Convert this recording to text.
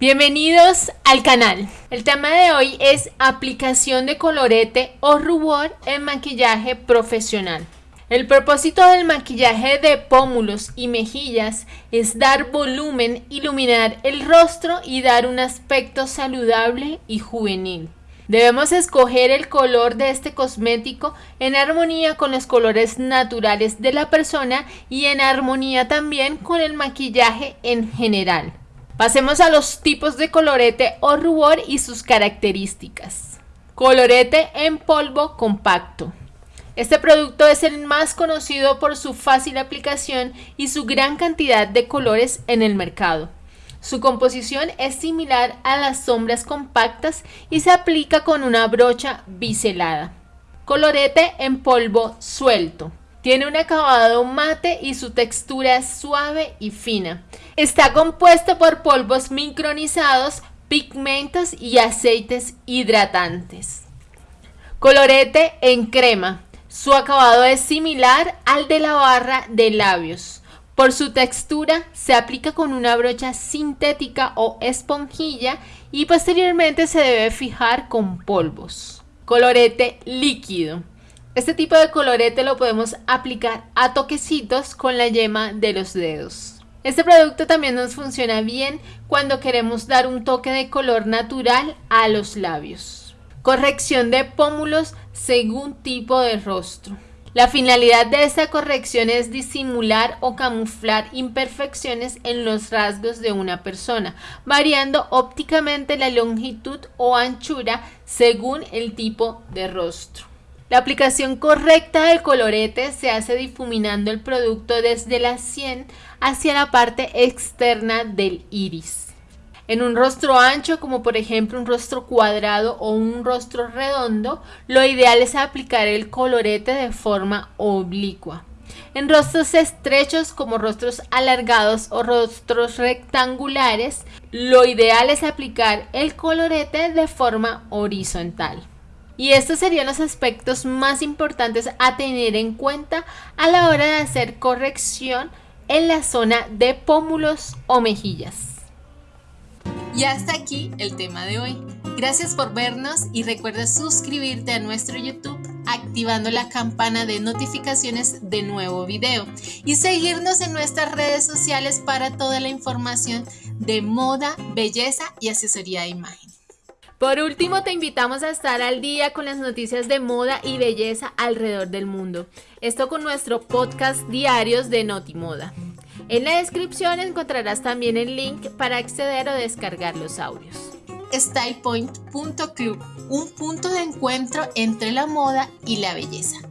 Bienvenidos al canal. El tema de hoy es aplicación de colorete o rubor en maquillaje profesional. El propósito del maquillaje de pómulos y mejillas es dar volumen, iluminar el rostro y dar un aspecto saludable y juvenil. Debemos escoger el color de este cosmético en armonía con los colores naturales de la persona y en armonía también con el maquillaje en general. Pasemos a los tipos de colorete o rubor y sus características. Colorete en polvo compacto. Este producto es el más conocido por su fácil aplicación y su gran cantidad de colores en el mercado. Su composición es similar a las sombras compactas y se aplica con una brocha biselada. Colorete en polvo suelto. Tiene un acabado mate y su textura es suave y fina. Está compuesto por polvos micronizados, pigmentos y aceites hidratantes. Colorete en crema. Su acabado es similar al de la barra de labios. Por su textura se aplica con una brocha sintética o esponjilla y posteriormente se debe fijar con polvos. Colorete líquido. Este tipo de colorete lo podemos aplicar a toquecitos con la yema de los dedos. Este producto también nos funciona bien cuando queremos dar un toque de color natural a los labios. Corrección de pómulos según tipo de rostro. La finalidad de esta corrección es disimular o camuflar imperfecciones en los rasgos de una persona, variando ópticamente la longitud o anchura según el tipo de rostro. La aplicación correcta del colorete se hace difuminando el producto desde la sien hacia la parte externa del iris. En un rostro ancho, como por ejemplo un rostro cuadrado o un rostro redondo, lo ideal es aplicar el colorete de forma oblicua. En rostros estrechos como rostros alargados o rostros rectangulares, lo ideal es aplicar el colorete de forma horizontal. Y estos serían los aspectos más importantes a tener en cuenta a la hora de hacer corrección en la zona de pómulos o mejillas. Y hasta aquí el tema de hoy. Gracias por vernos y recuerda suscribirte a nuestro YouTube activando la campana de notificaciones de nuevo video y seguirnos en nuestras redes sociales para toda la información de moda, belleza y asesoría de imagen. Por último, te invitamos a estar al día con las noticias de moda y belleza alrededor del mundo. Esto con nuestro podcast diarios de Notimoda. En la descripción encontrarás también el link para acceder o descargar los audios. StylePoint.club, un punto de encuentro entre la moda y la belleza.